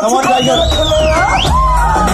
Come on, Tiger.